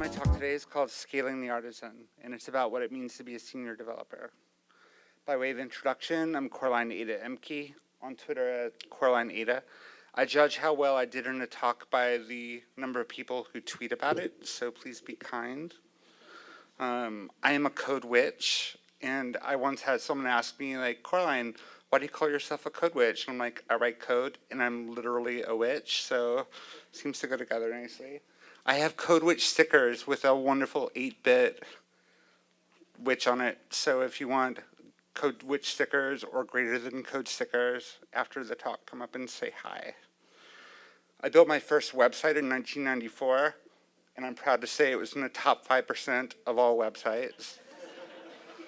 my talk today is called Scaling the Artisan, and it's about what it means to be a senior developer. By way of introduction, I'm Coraline Ada Ehmke, on Twitter at Coraline Ada. I judge how well I did in a talk by the number of people who tweet about it, so please be kind. Um, I am a code witch, and I once had someone ask me, like, Coraline, why do you call yourself a code witch? And I'm like, I write code, and I'm literally a witch, so it seems to go together nicely. I have Code Witch stickers with a wonderful 8-bit witch on it. So if you want Code Witch stickers or greater than code stickers, after the talk, come up and say hi. I built my first website in 1994, and I'm proud to say it was in the top 5% of all websites.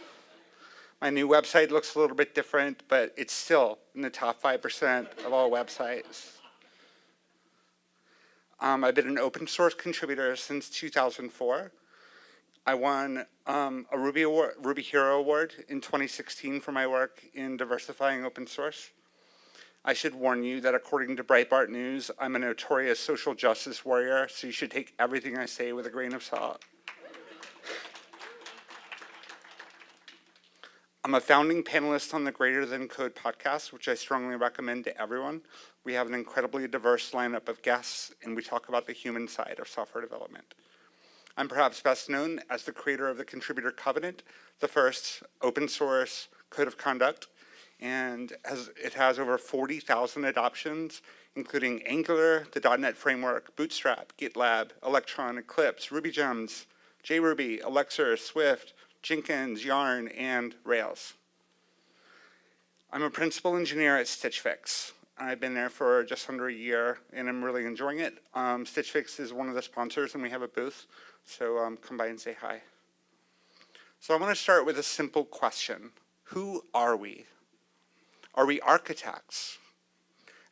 my new website looks a little bit different, but it's still in the top 5% of all websites. Um, I've been an open source contributor since 2004. I won um, a Ruby, Award, Ruby Hero Award in 2016 for my work in diversifying open source. I should warn you that according to Breitbart News, I'm a notorious social justice warrior, so you should take everything I say with a grain of salt. I'm a founding panelist on the Greater Than Code podcast, which I strongly recommend to everyone. We have an incredibly diverse lineup of guests, and we talk about the human side of software development. I'm perhaps best known as the creator of the Contributor Covenant, the first open source code of conduct, and has, it has over 40,000 adoptions, including Angular, the .NET Framework, Bootstrap, GitLab, Electron, Eclipse, RubyGems, JRuby, Elixir, Swift, Jenkins, Yarn, and Rails. I'm a principal engineer at Stitch Fix. I've been there for just under a year, and I'm really enjoying it. Um, Stitch Fix is one of the sponsors, and we have a booth, so um, come by and say hi. So I want to start with a simple question. Who are we? Are we architects?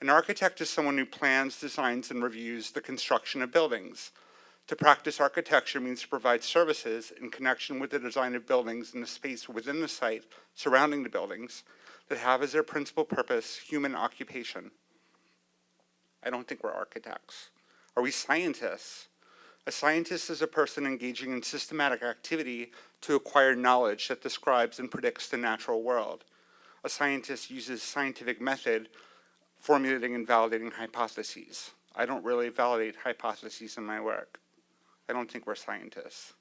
An architect is someone who plans, designs, and reviews the construction of buildings. To practice architecture means to provide services in connection with the design of buildings and the space within the site surrounding the buildings that have as their principal purpose human occupation. I don't think we're architects. Are we scientists? A scientist is a person engaging in systematic activity to acquire knowledge that describes and predicts the natural world. A scientist uses scientific method formulating and validating hypotheses. I don't really validate hypotheses in my work. I don't think we're scientists.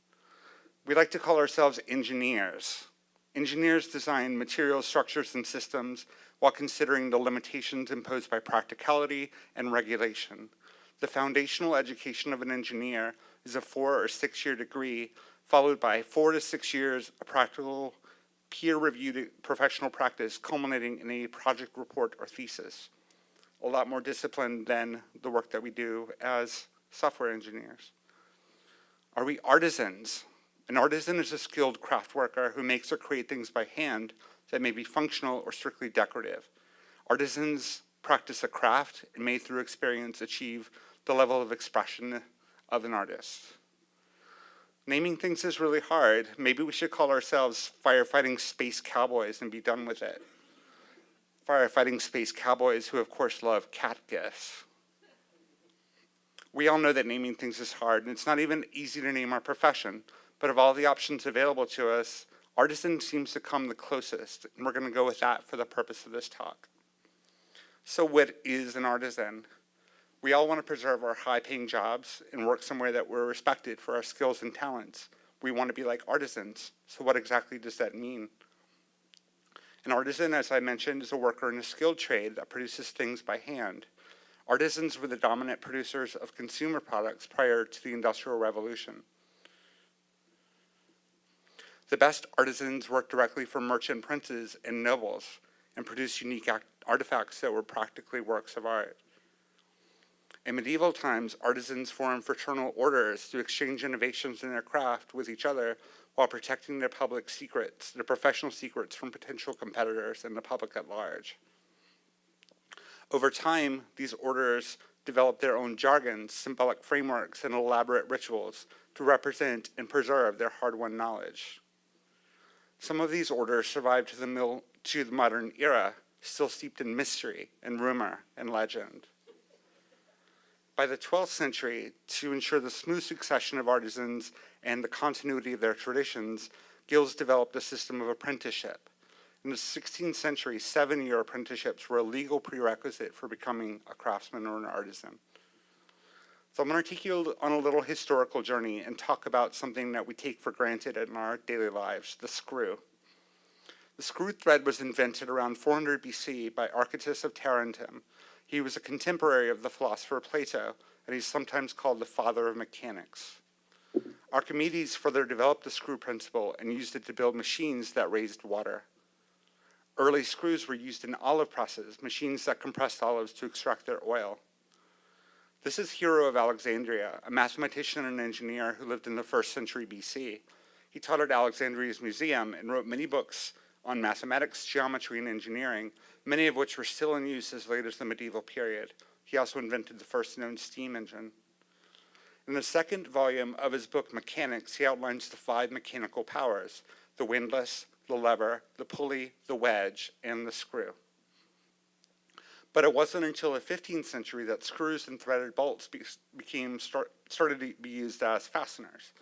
We like to call ourselves engineers. Engineers design materials, structures, and systems while considering the limitations imposed by practicality and regulation. The foundational education of an engineer is a four or six year degree followed by four to six years of practical peer-reviewed professional practice culminating in a project report or thesis. A lot more disciplined than the work that we do as software engineers. Are we artisans? An artisan is a skilled craft worker who makes or create things by hand that may be functional or strictly decorative. Artisans practice a craft and may through experience achieve the level of expression of an artist. Naming things is really hard. Maybe we should call ourselves firefighting space cowboys and be done with it. Firefighting space cowboys who of course love cat gifts we all know that naming things is hard, and it's not even easy to name our profession. But of all the options available to us, artisan seems to come the closest, and we're going to go with that for the purpose of this talk. So what is an artisan? We all want to preserve our high-paying jobs and work somewhere that we're respected for our skills and talents. We want to be like artisans. So what exactly does that mean? An artisan, as I mentioned, is a worker in a skilled trade that produces things by hand. Artisans were the dominant producers of consumer products prior to the Industrial Revolution. The best artisans worked directly for merchant princes and nobles and produced unique artifacts that were practically works of art. In medieval times, artisans formed fraternal orders to exchange innovations in their craft with each other while protecting their public secrets, their professional secrets from potential competitors and the public at large. Over time, these orders developed their own jargons, symbolic frameworks, and elaborate rituals to represent and preserve their hard-won knowledge. Some of these orders survived to the, to the modern era, still steeped in mystery and rumor and legend. By the 12th century, to ensure the smooth succession of artisans and the continuity of their traditions, guilds developed a system of apprenticeship. In the 16th century, seven-year apprenticeships were a legal prerequisite for becoming a craftsman or an artisan. So I'm going to take you on a little historical journey and talk about something that we take for granted in our daily lives, the screw. The screw thread was invented around 400 BC by Archytas of Tarentum. He was a contemporary of the philosopher Plato, and he's sometimes called the father of mechanics. Archimedes further developed the screw principle and used it to build machines that raised water. Early screws were used in olive presses, machines that compressed olives to extract their oil. This is Hero of Alexandria, a mathematician and engineer who lived in the first century BC. He taught at Alexandria's museum and wrote many books on mathematics, geometry, and engineering, many of which were still in use as late as the medieval period. He also invented the first known steam engine. In the second volume of his book, Mechanics, he outlines the five mechanical powers, the windlass, the lever, the pulley, the wedge, and the screw. But it wasn't until the 15th century that screws and threaded bolts be became start, started to be used as fasteners.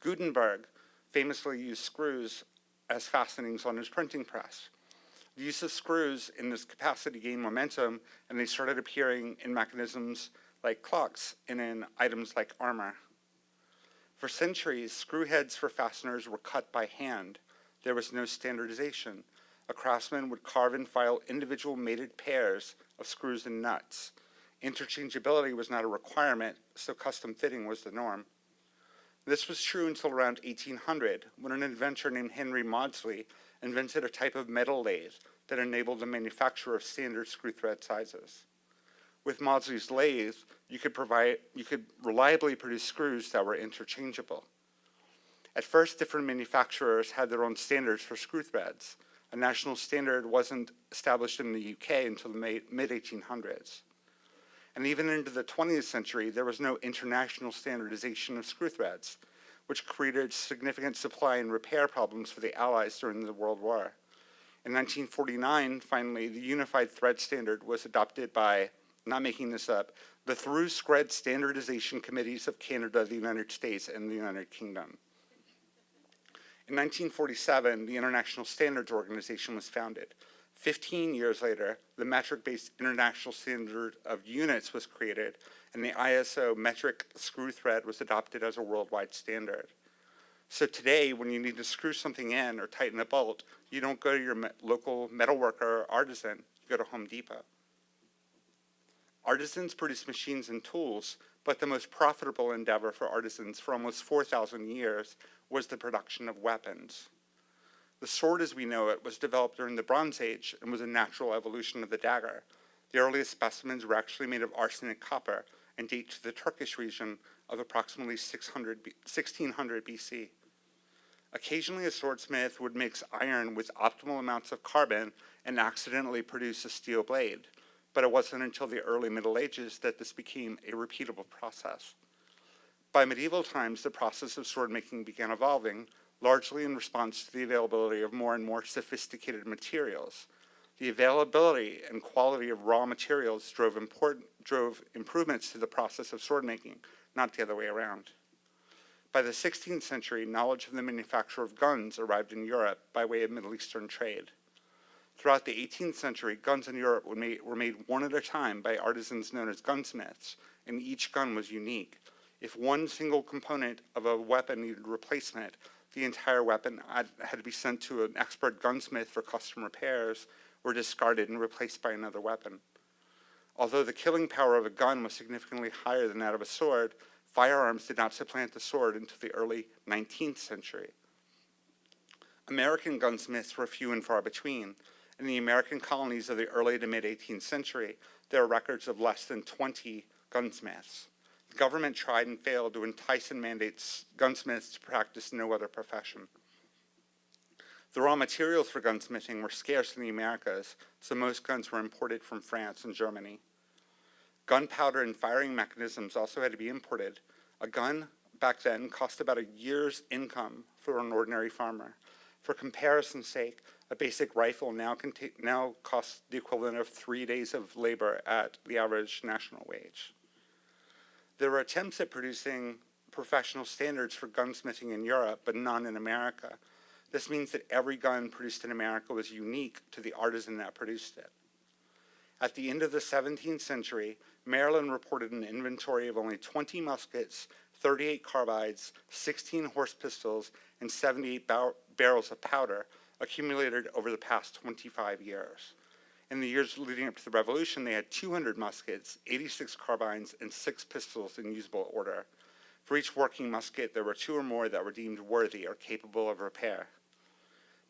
Gutenberg famously used screws as fastenings on his printing press. The use of screws in this capacity gained momentum and they started appearing in mechanisms like clocks and in items like armor. For centuries, screw heads for fasteners were cut by hand. There was no standardization. A craftsman would carve and file individual mated pairs of screws and nuts. Interchangeability was not a requirement, so custom fitting was the norm. This was true until around 1800, when an inventor named Henry Maudslay invented a type of metal lathe that enabled the manufacture of standard screw thread sizes. With Maudslay's lathe, you could, provide, you could reliably produce screws that were interchangeable. At first, different manufacturers had their own standards for screw threads. A national standard wasn't established in the UK until the mid-1800s. And even into the 20th century, there was no international standardization of screw threads, which created significant supply and repair problems for the Allies during the World War. In 1949, finally, the Unified Thread Standard was adopted by, not making this up, the Through Scred Standardization Committees of Canada, the United States, and the United Kingdom. In 1947, the International Standards Organization was founded. 15 years later, the metric-based International Standard of Units was created, and the ISO metric screw thread was adopted as a worldwide standard. So today, when you need to screw something in or tighten a bolt, you don't go to your me local metalworker or artisan, you go to Home Depot. Artisans produce machines and tools, but the most profitable endeavor for artisans for almost 4,000 years was the production of weapons. The sword as we know it was developed during the Bronze Age and was a natural evolution of the dagger. The earliest specimens were actually made of arsenic copper and date to the Turkish region of approximately 600 1600 BC. Occasionally a swordsmith would mix iron with optimal amounts of carbon and accidentally produce a steel blade, but it wasn't until the early Middle Ages that this became a repeatable process. By medieval times, the process of sword making began evolving, largely in response to the availability of more and more sophisticated materials. The availability and quality of raw materials drove, important, drove improvements to the process of sword making, not the other way around. By the 16th century, knowledge of the manufacture of guns arrived in Europe by way of Middle Eastern trade. Throughout the 18th century, guns in Europe were made, were made one at a time by artisans known as gunsmiths, and each gun was unique. If one single component of a weapon needed replacement, the entire weapon had, to be sent to an expert gunsmith for custom repairs or discarded and replaced by another weapon. Although the killing power of a gun was significantly higher than that of a sword, firearms did not supplant the sword until the early 19th century. American gunsmiths were few and far between. In the American colonies of the early to mid 18th century, there are records of less than 20 gunsmiths. The government tried and failed to entice and mandate gunsmiths to practice no other profession. The raw materials for gunsmithing were scarce in the Americas, so most guns were imported from France and Germany. Gunpowder and firing mechanisms also had to be imported. A gun back then cost about a year's income for an ordinary farmer. For comparison's sake, a basic rifle now, now costs the equivalent of three days of labor at the average national wage. There were attempts at producing professional standards for gunsmithing in Europe, but none in America. This means that every gun produced in America was unique to the artisan that produced it. At the end of the 17th century, Maryland reported an inventory of only 20 muskets, 38 carbines, 16 horse pistols, and 78 bar barrels of powder accumulated over the past 25 years. In the years leading up to the revolution, they had 200 muskets, 86 carbines, and six pistols in usable order. For each working musket, there were two or more that were deemed worthy or capable of repair.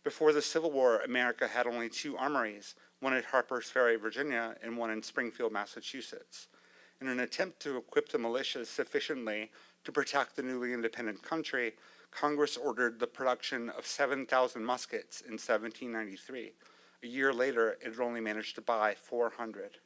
Before the Civil War, America had only two armories, one at Harper's Ferry, Virginia, and one in Springfield, Massachusetts. In an attempt to equip the militias sufficiently to protect the newly independent country, Congress ordered the production of 7,000 muskets in 1793. A year later, it had only managed to buy 400.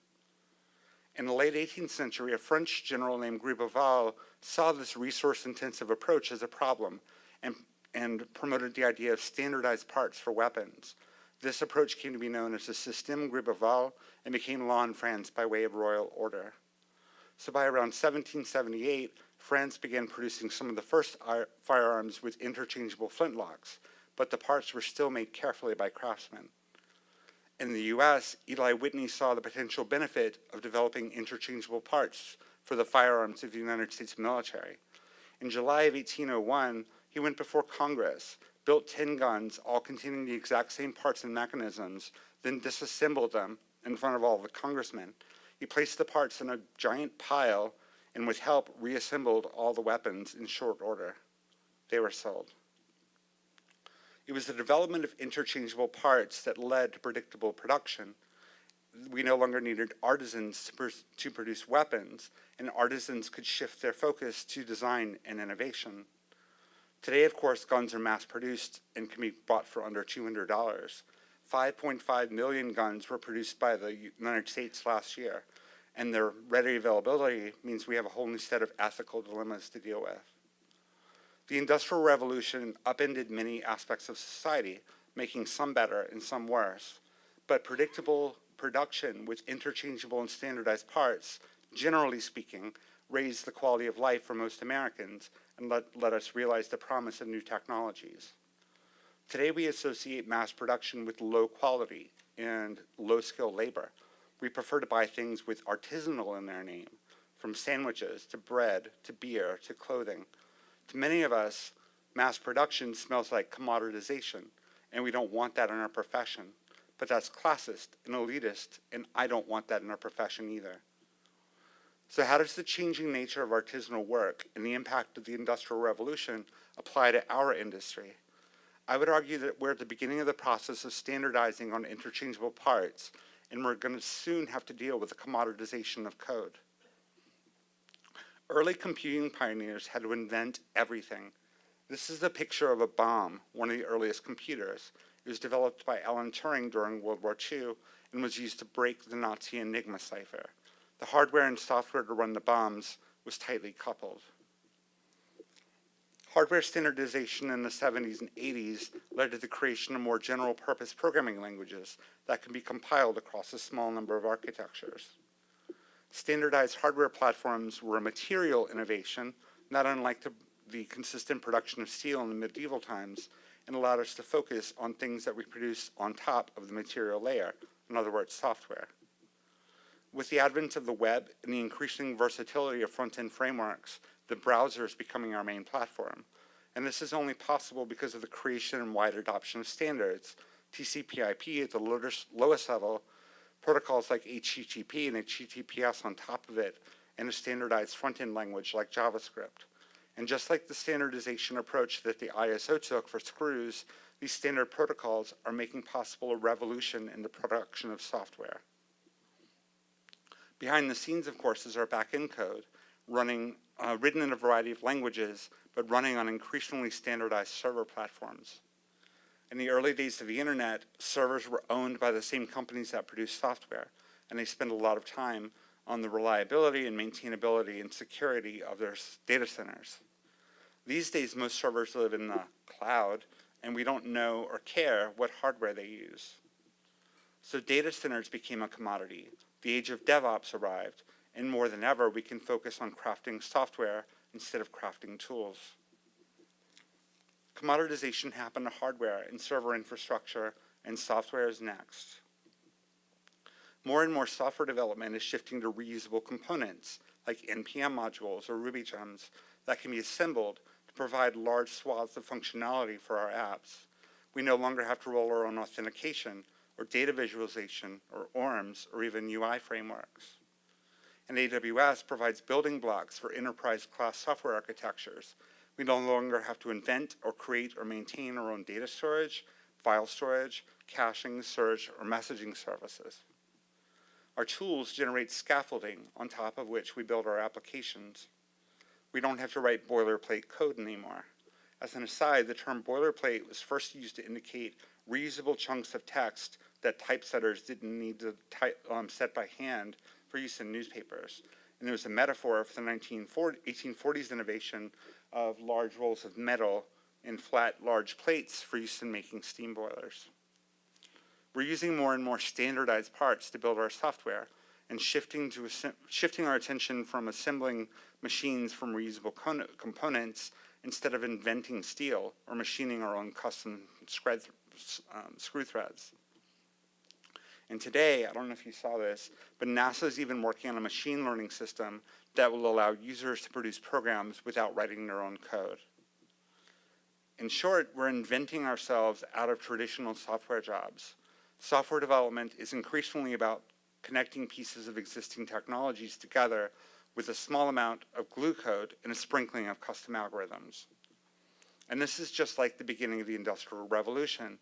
In the late 18th century, a French general named Gribeauval saw this resource-intensive approach as a problem and and promoted the idea of standardized parts for weapons. This approach came to be known as the Système Gribeauval and became law in France by way of royal order. So by around 1778, France began producing some of the first firearms with interchangeable flintlocks, but the parts were still made carefully by craftsmen. In the US, Eli Whitney saw the potential benefit of developing interchangeable parts for the firearms of the United States military. In July of 1801, he went before Congress, built 10 guns, all containing the exact same parts and mechanisms, then disassembled them in front of all the congressmen. He placed the parts in a giant pile and with help reassembled all the weapons in short order. They were sold. It was the development of interchangeable parts that led to predictable production. We no longer needed artisans to, to produce weapons, and artisans could shift their focus to design and innovation. Today, of course, guns are mass produced and can be bought for under $200. 5.5 million guns were produced by the United States last year, and their ready availability means we have a whole new set of ethical dilemmas to deal with. The Industrial Revolution upended many aspects of society, making some better and some worse, but predictable production with interchangeable and standardized parts, generally speaking, raised the quality of life for most Americans and let, let us realize the promise of new technologies. Today we associate mass production with low quality and low skill labor. We prefer to buy things with artisanal in their name, from sandwiches to bread to beer to clothing. To many of us, mass production smells like commoditization, and we don't want that in our profession. But that's classist and elitist, and I don't want that in our profession either. So how does the changing nature of artisanal work and the impact of the Industrial Revolution apply to our industry? I would argue that we're at the beginning of the process of standardizing on interchangeable parts, and we're going to soon have to deal with the commoditization of code. Early computing pioneers had to invent everything. This is a picture of a bombe, one of the earliest computers. It was developed by Alan Turing during World War II and was used to break the Nazi Enigma cipher the hardware and software to run the bombes was tightly coupled. Hardware standardization in the 70s and 80s led to the creation of more general purpose programming languages that can be compiled across a small number of architectures. Standardized hardware platforms were a material innovation, not unlike the, the consistent production of steel in the medieval times, and allowed us to focus on things that we produce on top of the material layer, in other words, software. With the advent of the web and the increasing versatility of front-end frameworks, the browser is becoming our main platform. And this is only possible because of the creation and wide adoption of standards. TCP IP at the lowest level, protocols like HTTP and HTTPS on top of it, and a standardized front-end language like JavaScript. And just like the standardization approach that the ISO took for screws, these standard protocols are making possible a revolution in the production of software. Behind the scenes, of course, is our backend code, running, uh, written in a variety of languages, but running on increasingly standardized server platforms. In the early days of the internet, servers were owned by the same companies that produce software, and they spend a lot of time on the reliability and maintainability and security of their data centers. These days, most servers live in the cloud, and we don't know or care what hardware they use. So data centers became a commodity, the age of DevOps arrived, and more than ever, we can focus on crafting software instead of crafting tools. Commoditization happened to hardware and server infrastructure, and software is next. More and more software development is shifting to reusable components, like NPM modules or Ruby gems, that can be assembled to provide large swaths of functionality for our apps. We no longer have to roll our own authentication, or data visualization, or ORMs, or even UI frameworks. And AWS provides building blocks for enterprise-class software architectures. We no longer have to invent or create or maintain our own data storage, file storage, caching, search, or messaging services. Our tools generate scaffolding on top of which we build our applications. We don't have to write boilerplate code anymore. As an aside, the term boilerplate was first used to indicate reusable chunks of text that typesetters didn't need to type, um, set by hand for use in newspapers. And it was a metaphor for the 1840s innovation of large rolls of metal in flat, large plates for use in making steam boilers. We're using more and more standardized parts to build our software and shifting, to shifting our attention from assembling machines from reusable components instead of inventing steel or machining our own custom um, screw threads. And today, I don't know if you saw this, but NASA is even working on a machine learning system that will allow users to produce programs without writing their own code. In short, we're inventing ourselves out of traditional software jobs. Software development is increasingly about connecting pieces of existing technologies together with a small amount of glue code and a sprinkling of custom algorithms. And this is just like the beginning of the Industrial Revolution.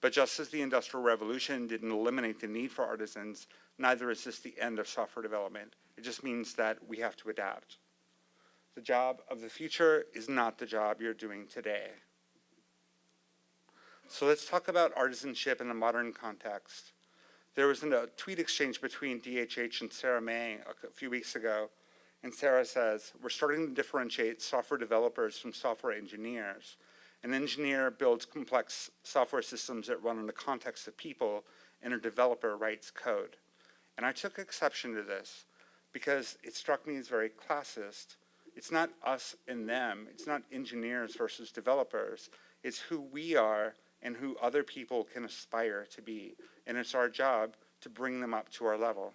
But just as the Industrial Revolution didn't eliminate the need for artisans, neither is this the end of software development. It just means that we have to adapt. The job of the future is not the job you're doing today. So let's talk about artisanship in the modern context. There was a tweet exchange between DHH and Sarah Mei a few weeks ago, and Sarah says, we're starting to differentiate software developers from software engineers. An engineer builds complex software systems that run in the context of people, and a developer writes code. And I took exception to this because it struck me as very classist. It's not us and them. It's not engineers versus developers. It's who we are and who other people can aspire to be. And it's our job to bring them up to our level.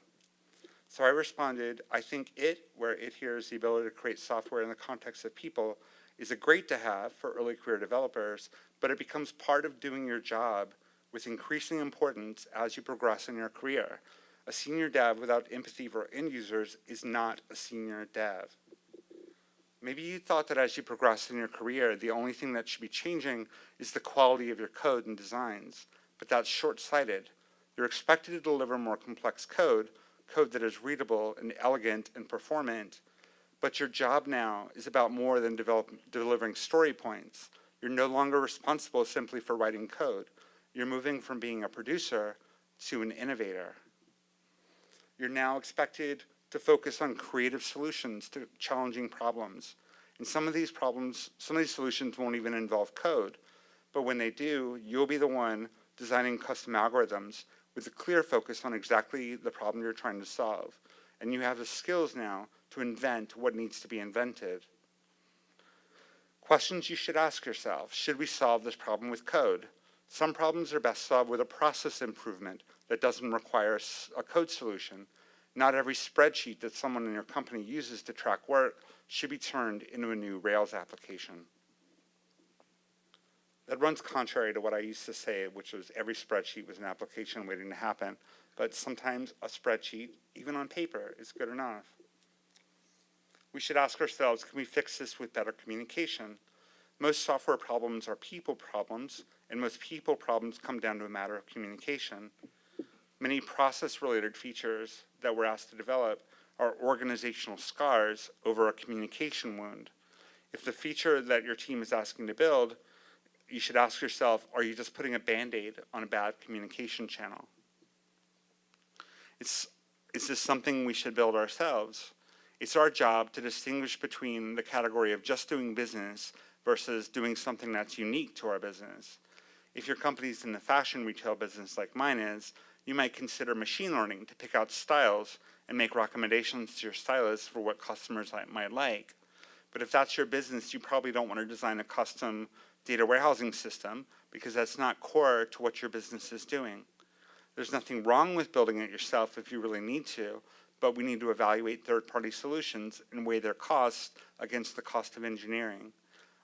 So I responded, I think it, where it here is the ability to create software in the context of people, is a great to have for early career developers, but it becomes part of doing your job with increasing importance as you progress in your career. A senior dev without empathy for end users is not a senior dev. Maybe you thought that as you progress in your career, the only thing that should be changing is the quality of your code and designs, but that's short-sighted. You're expected to deliver more complex code, code that is readable and elegant and performant, but your job now is about more than develop, delivering story points. You're no longer responsible simply for writing code. You're moving from being a producer to an innovator. You're now expected to focus on creative solutions to challenging problems. And some of these problems, some of these solutions won't even involve code, but when they do, you'll be the one designing custom algorithms with a clear focus on exactly the problem you're trying to solve. And you have the skills now to invent what needs to be invented. Questions you should ask yourself, should we solve this problem with code? Some problems are best solved with a process improvement that doesn't require a code solution. Not every spreadsheet that someone in your company uses to track work should be turned into a new Rails application. That runs contrary to what I used to say, which was every spreadsheet was an application waiting to happen. But sometimes a spreadsheet, even on paper, is good enough. We should ask ourselves, can we fix this with better communication? Most software problems are people problems, and most people problems come down to a matter of communication. Many process-related features that we're asked to develop are organizational scars over a communication wound. If the feature that your team is asking to build, you should ask yourself, are you just putting a band-aid on a bad communication channel? It's, is this something we should build ourselves? It's our job to distinguish between the category of just doing business versus doing something that's unique to our business. If your company's in the fashion retail business like mine is, You might consider machine learning to pick out styles and make recommendations to your stylist for what customers might like. But if that's your business, you probably don't want to design a custom data warehousing system because that's not core to what your business is doing. There's nothing wrong with building it yourself if you really need to, but we need to evaluate third-party solutions and weigh their costs against the cost of engineering.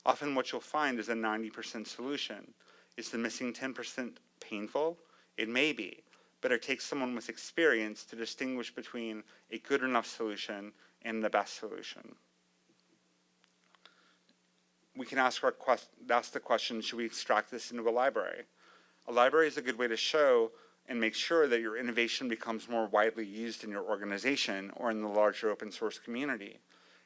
Often what you'll find is a 90% solution. Is the missing 10% painful? It may be, but it takes someone with experience to distinguish between a good enough solution and the best solution. We can ask, our ask the question, should we extract this into a library? A library is a good way to show and make sure that your innovation becomes more widely used in your organization or in the larger open source community.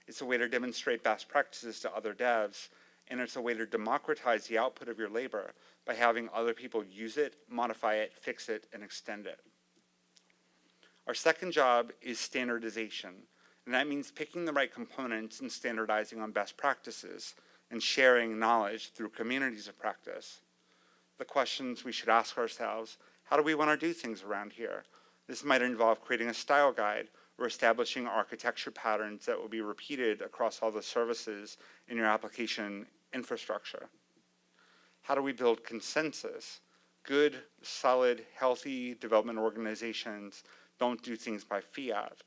It's a way to demonstrate best practices to other devs, and it's a way to democratize the output of your labor by having other people use it, modify it, fix it, and extend it. Our second job is standardization, and that means picking the right components and standardizing on best practices and sharing knowledge through communities of practice. The questions we should ask ourselves how do we want to do things around here? This might involve creating a style guide or establishing architecture patterns that will be repeated across all the services in your application infrastructure. How do we build consensus? Good, solid, healthy development organizations don't do things by fiat.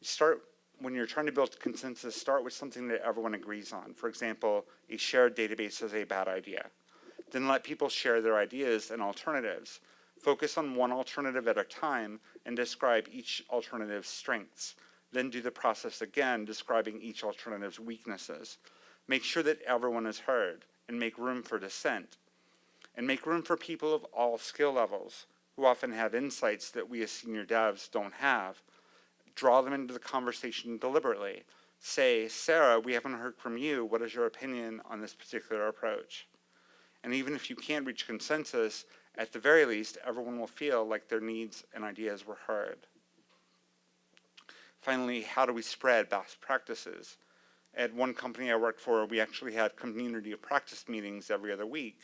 Start, when you're trying to build consensus, start with something that everyone agrees on. For example, a shared database is a bad idea. Then let people share their ideas and alternatives. Focus on one alternative at a time and describe each alternative's strengths. Then do the process again, describing each alternative's weaknesses. Make sure that everyone is heard and make room for dissent. And make room for people of all skill levels who often have insights that we as senior devs don't have. Draw them into the conversation deliberately. Say, Sarah, we haven't heard from you. What is your opinion on this particular approach? And even if you can't reach consensus, at the very least, everyone will feel like their needs and ideas were heard. Finally, how do we spread best practices? At one company I worked for, we actually had community of practice meetings every other week.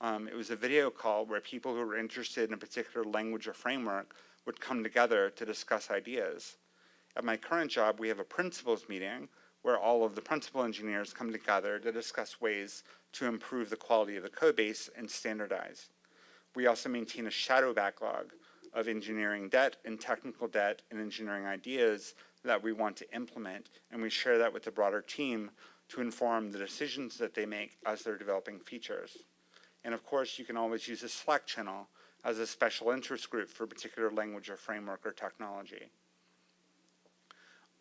Um, it was a video call where people who were interested in a particular language or framework would come together to discuss ideas. At my current job, we have a principals meeting where all of the principal engineers come together to discuss ways to improve the quality of the code base and standardize. We also maintain a shadow backlog of engineering debt and technical debt and engineering ideas that we want to implement, and we share that with the broader team to inform the decisions that they make as they're developing features. And of course, you can always use a Slack channel as a special interest group for a particular language or framework or technology.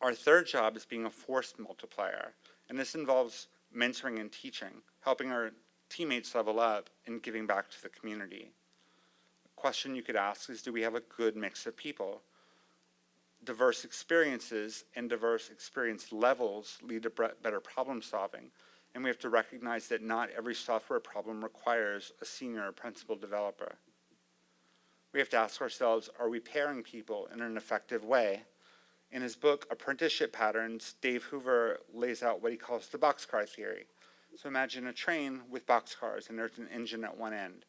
Our third job is being a force multiplier, and this involves mentoring and teaching, helping our teammates level up and giving back to the community question you could ask is, do we have a good mix of people? Diverse experiences and diverse experience levels lead to better problem solving. And we have to recognize that not every software problem requires a senior or principal developer. We have to ask ourselves, are we pairing people in an effective way? In his book, Apprenticeship Patterns, Dave Hoover lays out what he calls the boxcar theory. So imagine a train with boxcars and there's an engine at one end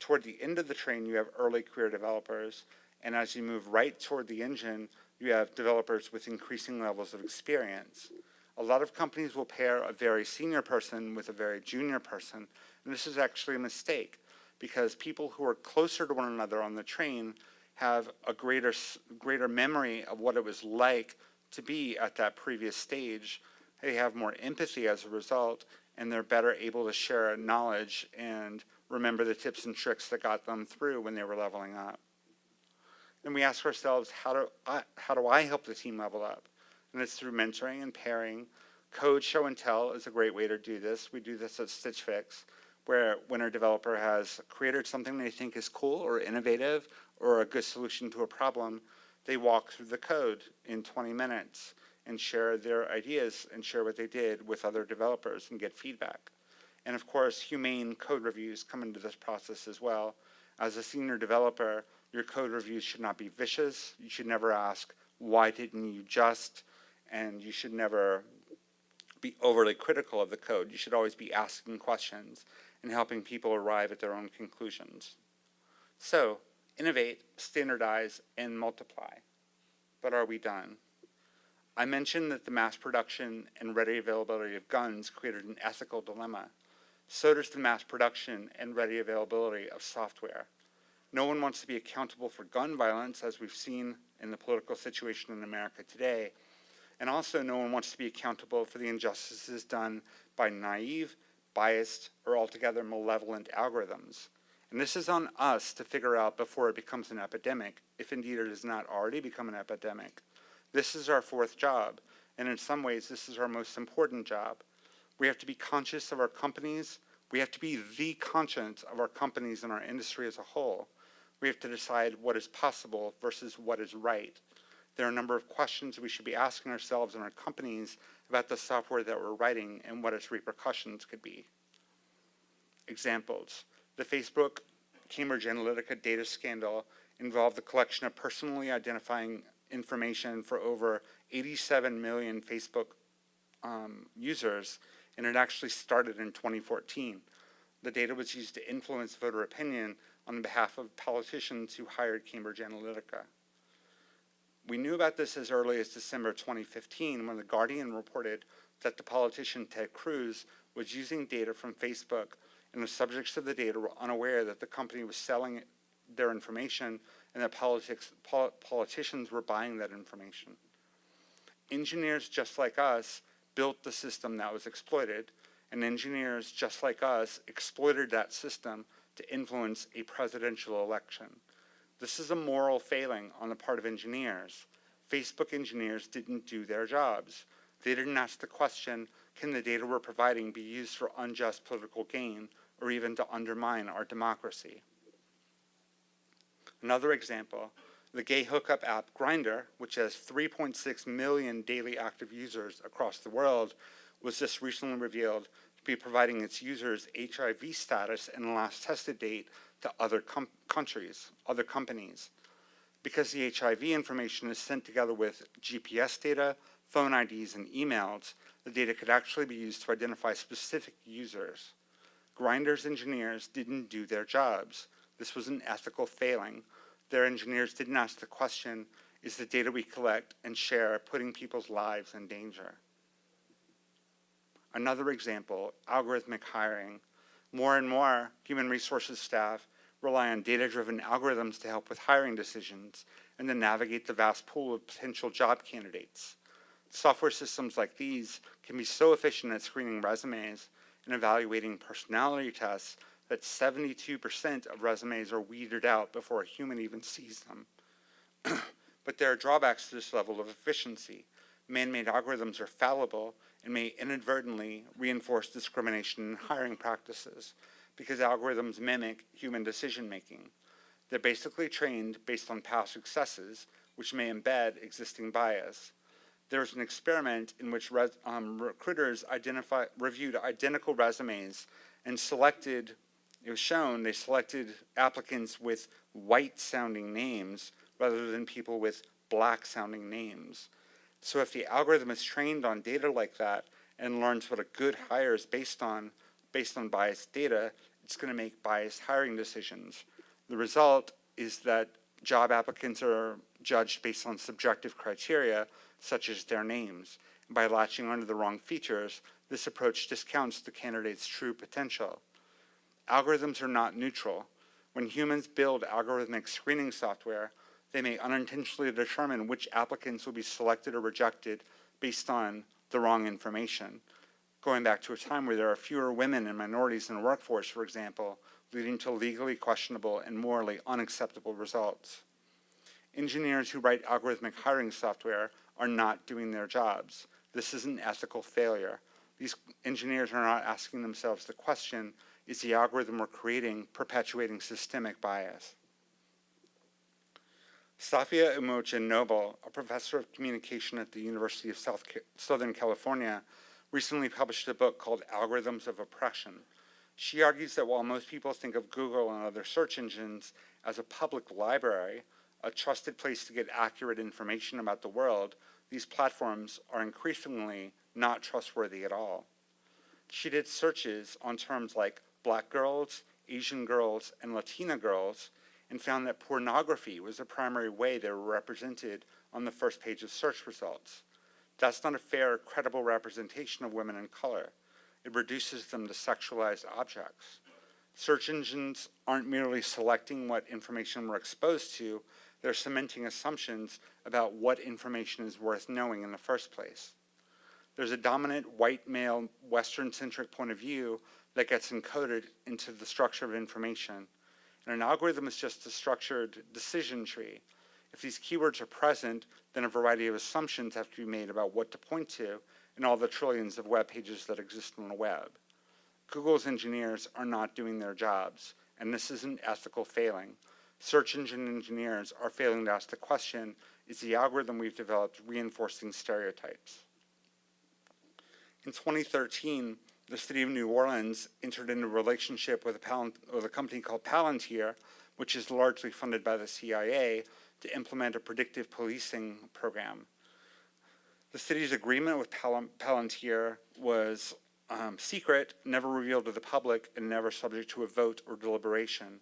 toward the end of the train, you have early career developers, and as you move right toward the engine, you have developers with increasing levels of experience. A lot of companies will pair a very senior person with a very junior person, and this is actually a mistake because people who are closer to one another on the train have a greater, greater memory of what it was like to be at that previous stage. They have more empathy as a result, and they're better able to share knowledge and remember the tips and tricks that got them through when they were leveling up. And we ask ourselves, how do I, how do I help the team level up? And it's through mentoring and pairing. Code show and tell is a great way to do this. We do this at Stitch Fix, where when our developer has created something they think is cool or innovative or a good solution to a problem, they walk through the code in 20 minutes and share their ideas and share what they did with other developers and get feedback. And of course, humane code reviews come into this process as well. As a senior developer, your code reviews should not be vicious. You should never ask, why didn't you just? And you should never be overly critical of the code. You should always be asking questions and helping people arrive at their own conclusions. So, Innovate, standardize, and multiply. But are we done? I mentioned that the mass production and ready availability of guns created an ethical dilemma. So does the mass production and ready availability of software. No one wants to be accountable for gun violence, as we've seen in the political situation in America today, and also no one wants to be accountable for the injustices done by naive, biased, or altogether malevolent algorithms. And this is on us to figure out before it becomes an epidemic, if indeed it has not already become an epidemic. This is our fourth job, and in some ways this is our most important job. We have to be conscious of our companies, we have to be the conscience of our companies and our industry as a whole. We have to decide what is possible versus what is right. There are a number of questions we should be asking ourselves and our companies about the software that we're writing and what its repercussions could be. Examples. The Facebook Cambridge Analytica data scandal involved the collection of personally identifying information for over 87 million Facebook um, users, and it actually started in 2014. The data was used to influence voter opinion on behalf of politicians who hired Cambridge Analytica. We knew about this as early as December 2015 when The Guardian reported that the politician Ted Cruz was using data from Facebook and the subjects of the data were unaware that the company was selling their information and that politics, pol politicians were buying that information. Engineers just like us built the system that was exploited, and engineers just like us exploited that system to influence a presidential election. This is a moral failing on the part of engineers. Facebook engineers didn't do their jobs. They didn't ask the question, can the data we're providing be used for unjust political gain or even to undermine our democracy? Another example, the gay hookup app Grindr, which has 3.6 million daily active users across the world, was just recently revealed to be providing its users HIV status and last tested date to other countries, other companies. Because the HIV information is sent together with GPS data, phone IDs, and emails, the data could actually be used to identify specific users. Grindr's engineers didn't do their jobs. This was an ethical failing. Their engineers didn't ask the question, is the data we collect and share putting people's lives in danger? Another example, algorithmic hiring. More and more human resources staff rely on data-driven algorithms to help with hiring decisions and to navigate the vast pool of potential job candidates. Software systems like these can be so efficient at screening resumes and evaluating personality tests that 72% of resumes are weeded out before a human even sees them. but there are drawbacks to this level of efficiency. Man-made algorithms are fallible and may inadvertently reinforce discrimination in hiring practices because algorithms mimic human decision-making. They're basically trained based on past successes, which may embed existing bias. There was an experiment in which um, recruiters reviewed identical resumes and selected, it was shown, they selected applicants with white-sounding names rather than people with black-sounding names. So if the algorithm is trained on data like that and learns what a good hire is based on, based on biased data, it's going to make biased hiring decisions. The result is that job applicants are judged based on subjective criteria, such as their names. By latching onto the wrong features, this approach discounts the candidate's true potential. Algorithms are not neutral. When humans build algorithmic screening software, they may unintentionally determine which applicants will be selected or rejected based on the wrong information. Going back to a time where there are fewer women and minorities in the workforce, for example, leading to legally questionable and morally unacceptable results. Engineers who write algorithmic hiring software are not doing their jobs. This is an ethical failure. These engineers are not asking themselves the question, is the algorithm we're creating perpetuating systemic bias? Safiya Umoja Noble, a professor of communication at the University of South Southern California, recently published a book called Algorithms of Oppression. She argues that while most people think of Google and other search engines as a public library, a trusted place to get accurate information about the world, these platforms are increasingly not trustworthy at all. She did searches on terms like black girls, Asian girls, and Latina girls, and found that pornography was the primary way they were represented on the first page of search results. That's not a fair, credible representation of women in color. It reduces them to sexualized objects. Search engines aren't merely selecting what information we're exposed to, they're cementing assumptions about what information is worth knowing in the first place. There's a dominant white male Western-centric point of view that gets encoded into the structure of information. And an algorithm is just a structured decision tree. If these keywords are present, then a variety of assumptions have to be made about what to point to in all the trillions of web pages that exist on the web. Google's engineers are not doing their jobs, and this is an ethical failing. Search engine engineers are failing to ask the question, is the algorithm we've developed reinforcing stereotypes? In 2013, the city of New Orleans entered into a relationship with a, with a company called Palantir, which is largely funded by the CIA, to implement a predictive policing program. The city's agreement with Pal Palantir was um, secret, never revealed to the public, and never subject to a vote or deliberation.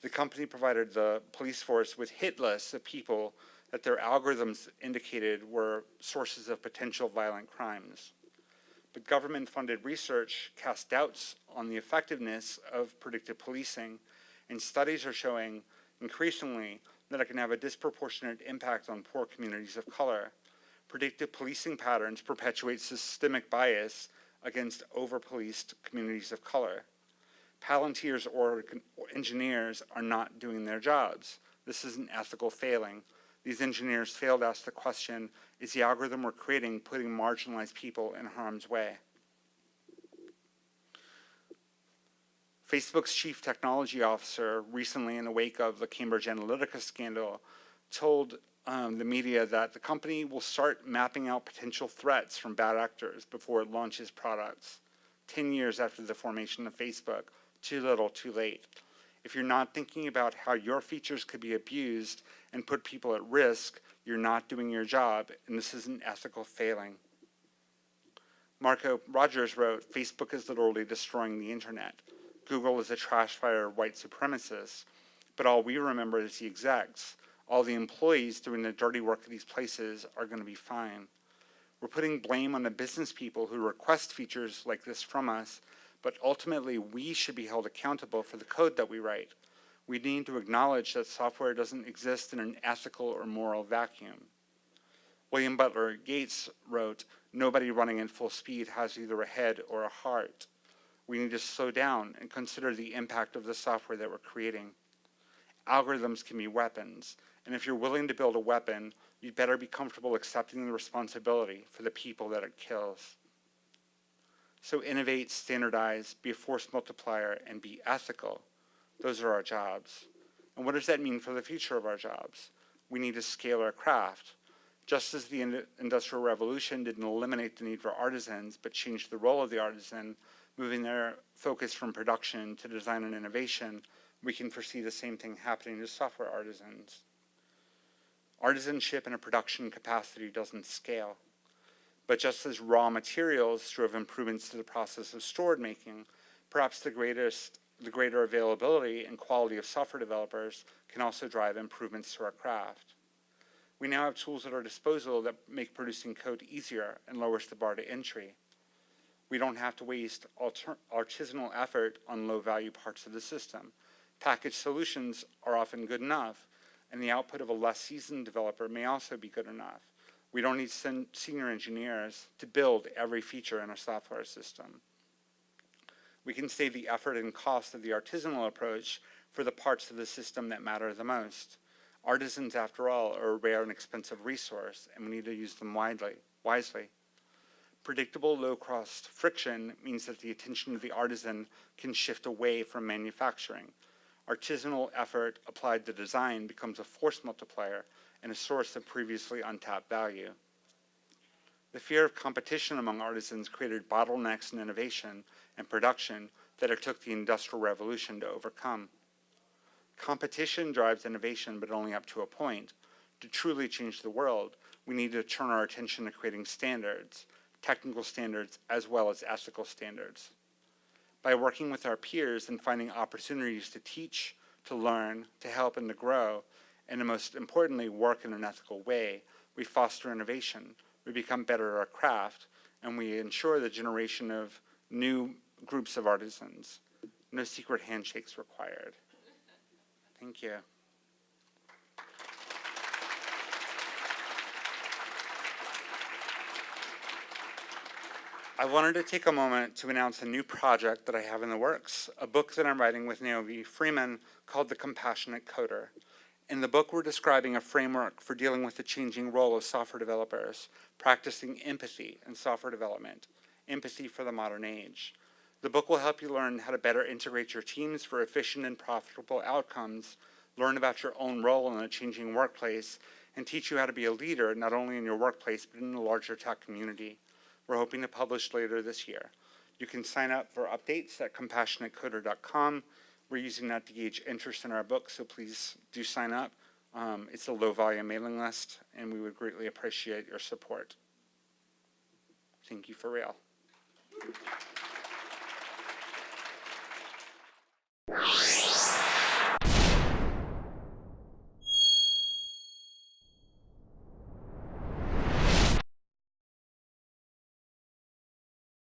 The company provided the police force with hit lists of people that their algorithms indicated were sources of potential violent crimes. But government-funded research casts doubts on the effectiveness of predictive policing, and studies are showing increasingly that it can have a disproportionate impact on poor communities of color. Predictive policing patterns perpetuate systemic bias against over-policed communities of color. Palantir's or engineers are not doing their jobs. This is an ethical failing. These engineers failed to ask the question, is the algorithm we're creating putting marginalized people in harm's way? Facebook's chief technology officer recently in the wake of the Cambridge Analytica scandal told um, the media that the company will start mapping out potential threats from bad actors before it launches products 10 years after the formation of Facebook. Too little, too late. If you're not thinking about how your features could be abused and put people at risk, you're not doing your job, and this is an ethical failing. Marco Rogers wrote, Facebook is literally destroying the internet. Google is a trash fire of white supremacists, but all we remember is the execs. All the employees doing the dirty work at these places are going to be fine. We're putting blame on the business people who request features like this from us, but ultimately we should be held accountable for the code that we write. We need to acknowledge that software doesn't exist in an ethical or moral vacuum. William Butler Yeats wrote, nobody running at full speed has either a head or a heart we need to slow down and consider the impact of the software that we're creating. Algorithms can be weapons, and if you're willing to build a weapon, you'd better be comfortable accepting the responsibility for the people that it kills. So innovate, standardize, be a force multiplier, and be ethical. Those are our jobs. And what does that mean for the future of our jobs? We need to scale our craft. Just as the Industrial Revolution didn't eliminate the need for artisans, but changed the role of the artisan, moving their focus from production to design and innovation, we can foresee the same thing happening to software artisans. Artisanship in a production capacity doesn't scale. But just as raw materials drove improvements to the process of stored making, perhaps the greatest the greater availability and quality of software developers can also drive improvements to our craft. We now have tools at our disposal that make producing code easier and lowers the bar to entry. We don't have to waste artisanal effort on low-value parts of the system. Packaged solutions are often good enough, and the output of a less seasoned developer may also be good enough. We don't need sen senior engineers to build every feature in a software system. We can save the effort and cost of the artisanal approach for the parts of the system that matter the most. Artisans, after all, are a rare and expensive resource, and we need to use them widely, wisely. Predictable low-cost friction means that the attention of the artisan can shift away from manufacturing. Artisanal effort applied to design becomes a force multiplier and a source of previously untapped value. The fear of competition among artisans created bottlenecks in innovation and production that it took the Industrial Revolution to overcome. Competition drives innovation, but only up to a point. To truly change the world, we need to turn our attention to creating standards, technical standards, as well as ethical standards. By working with our peers and finding opportunities to teach, to learn, to help, and to grow, and most importantly, work in an ethical way, we foster innovation, we become better at our craft, and we ensure the generation of new groups of artisans. No secret handshakes required. Thank you. I wanted to take a moment to announce a new project that I have in the works, a book that I'm writing with Naomi Freeman called The Compassionate Coder. In the book, we're describing a framework for dealing with the changing role of software developers, practicing empathy in software development, empathy for the modern age. The book will help you learn how to better integrate your teams for efficient and profitable outcomes, learn about your own role in a changing workplace, and teach you how to be a leader not only in your workplace but in the larger tech community. We're hoping to publish later this year. You can sign up for updates at compassionatecoder.com. We're using that to gauge interest in our book, so please do sign up. Um, it's a low volume mailing list, and we would greatly appreciate your support. Thank you for real.